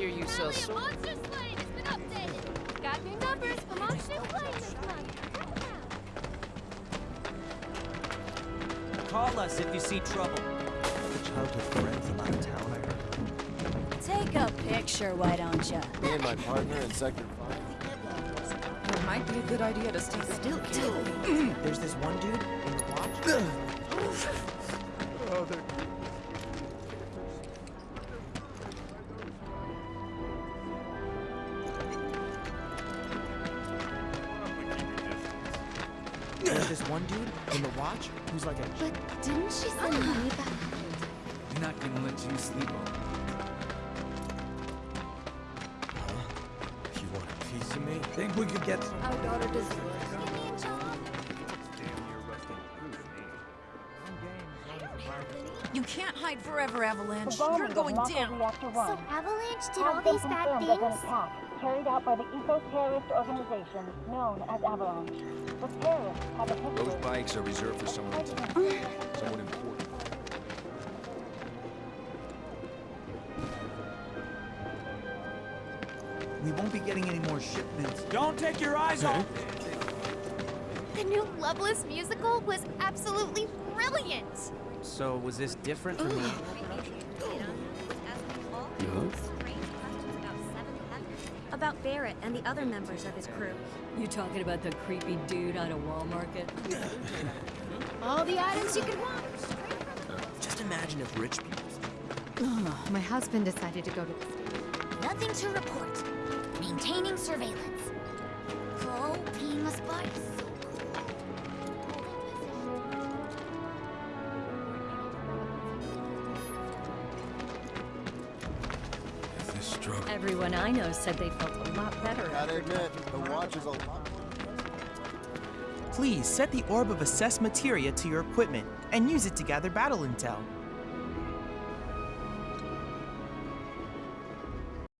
hear you sell. Finally, a monster slane has been updated. Got new numbers for monster slane this month. Call us if you see trouble. The childhood friend from out of town, I heard. Take a picture, why don't you? Me and my partner in Sector 5. It might be a good idea to stay still, too. There's this one dude in the watch. There's this one dude in the watch who's like a. But didn't she send ah. money back? We're not gonna let you sleep on. Huh? You want a piece of me? Think we could get some. Our daughter deserves. Give me a job. You can't hide forever, Avalanche. You're going down. So Avalanche did all these bad confirmed as an things? Attack carried out by the eco-terrorist organization known as Avalanche. The terrorists have a history Those bikes are reserved for someone, someone important. We won't be getting any more shipments. Don't take your eyes off. The new Loveless musical was absolutely brilliant. So was this different from the? About Barret and the other members of his crew. You talking about the creepy dude out of Wall Market? All the items you could want. Just imagine if rich people. Oh, my husband decided to go to the States. Nothing to report. Maintaining surveillance. Full team of struggle. Everyone I know said they felt a lot better. Gotta admit, the watch is a lot. Please set the orb of assess materia to your equipment and use it to gather battle intel.